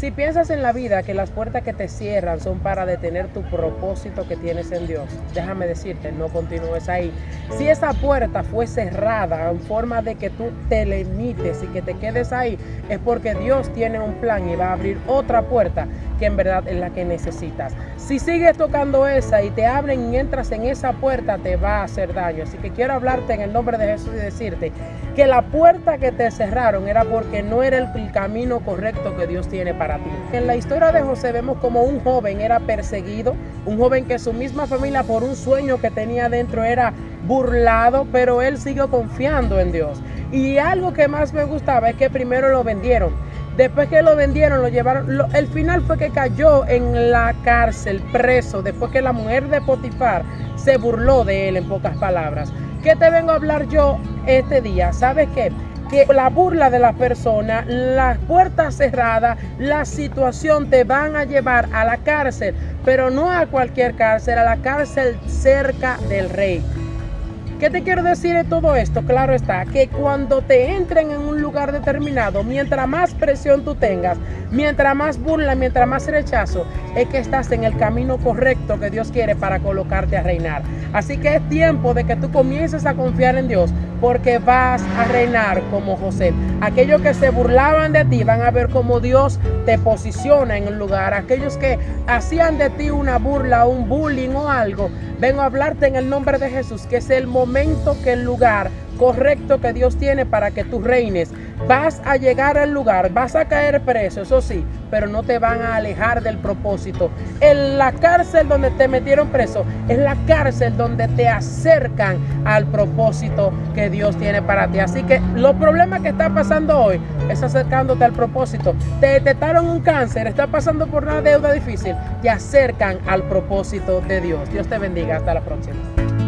Si piensas en la vida que las puertas que te cierran son para detener tu propósito que tienes en Dios, déjame decirte, no continúes ahí. Si esa puerta fue cerrada en forma de que tú te limites y que te quedes ahí, es porque Dios tiene un plan y va a abrir otra puerta que en verdad es la que necesitas. Si sigues tocando esa y te abren y entras en esa puerta, te va a hacer daño. Así que quiero hablarte en el nombre de Jesús y decirte que la puerta que te cerraron era porque no era el camino correcto que Dios tiene para En la historia de José vemos como un joven era perseguido, un joven que su misma familia por un sueño que tenía dentro era burlado, pero él siguió confiando en Dios. Y algo que más me gustaba es que primero lo vendieron Después que lo vendieron, lo llevaron. el final fue que cayó en la cárcel, preso, después que la mujer de Potifar se burló de él, en pocas palabras. ¿Qué te vengo a hablar yo este día? ¿Sabes qué? Que la burla de la persona, las puertas cerradas, la situación te van a llevar a la cárcel, pero no a cualquier cárcel, a la cárcel cerca del rey. ¿Qué te quiero decir de todo esto? Claro está, que cuando te entren en un lugar determinado, mientras más presión tú tengas, mientras más burla, mientras más rechazo, es que estás en el camino correcto que Dios quiere para colocarte a reinar. Así que es tiempo de que tú comiences a confiar en Dios, porque vas a reinar como José. Aquellos que se burlaban de ti van a ver cómo Dios te posiciona en un lugar. Aquellos que hacían de ti una burla, un bullying o algo, vengo a hablarte en el nombre de Jesús, que es el momento que el lugar correcto que Dios tiene para que tú reines. Vas a llegar al lugar, vas a caer preso, eso sí, pero no te van a alejar del propósito. En la cárcel donde te metieron preso, es la cárcel donde te acercan al propósito que Dios tiene para ti. Así que los problemas que está pasando hoy es acercándote al propósito. Te detectaron un cáncer, está pasando por una deuda difícil, te acercan al propósito de Dios. Dios te bendiga. Hasta la próxima.